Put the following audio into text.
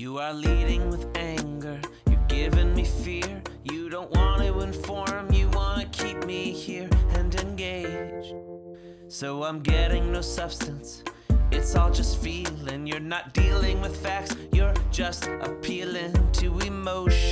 You are leading with anger, you're giving me fear. You don't want to inform, you want to keep me here and engaged. So I'm getting no substance, it's all just feeling. You're not dealing with facts, you're just appealing to emotion.